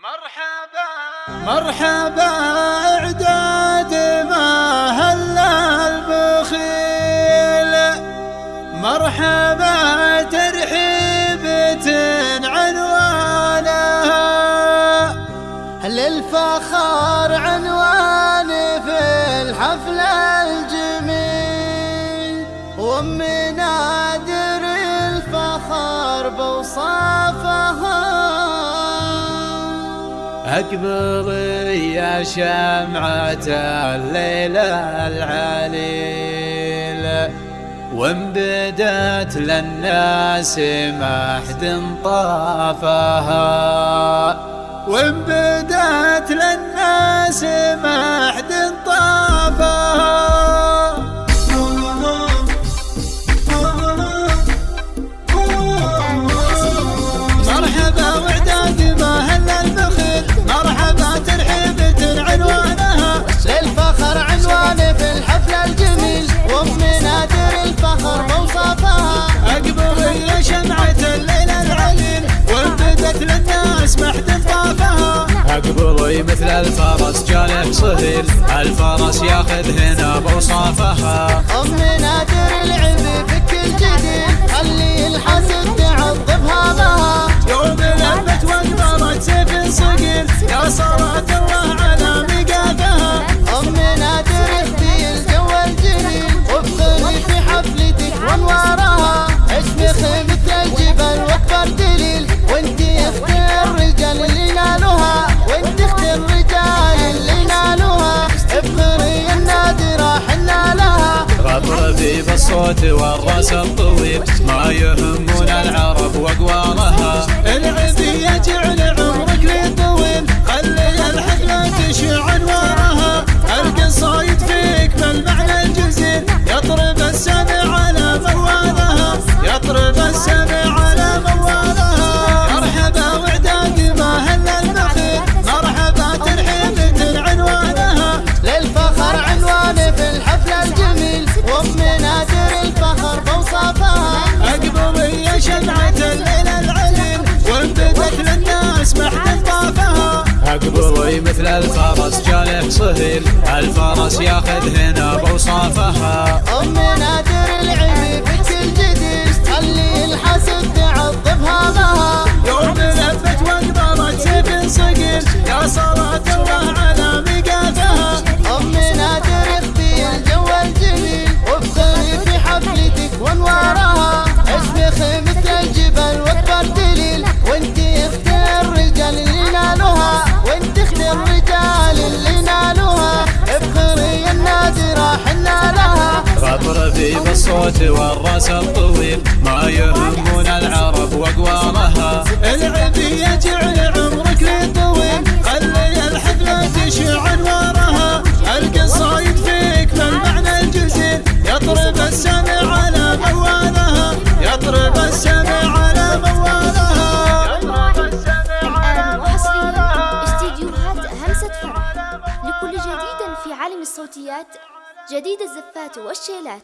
مرحبا. مرحبا إعداد ما هلا البخيل؟ مرحبا ترحيبة عنوانها. للفخر عنوان في الحفل الجميل؟ وام نادر الفخر بوصافها أقبلي يا شمعة الليل العليل. وان بدت للناس ما حد طافها. وان بدت الفرس جاله صهيل الفرس ياخذ هنا بوصافها غطربي بالصوت والرأس الطويل ما يهمون شمعة وانبدت للناس اقبلي مثل الفرس جاله صهيل. الفرس ياخذ هنا بوصافها غطربي بالصوت والرأس الطويل. ما يهمون العرب واقوالها العبي يجعل عمرك لي طويل خلي الحفلة تشع أنوارها. القصايد فيك بالمعنى الجزيل. يطرب السمع على موالها. يطرب السمع على موالها. يطرب السمع على وحصريا استديوهات همسة فرح لكل جديد في عالم الصوتيات جديد الزفات والشيلات.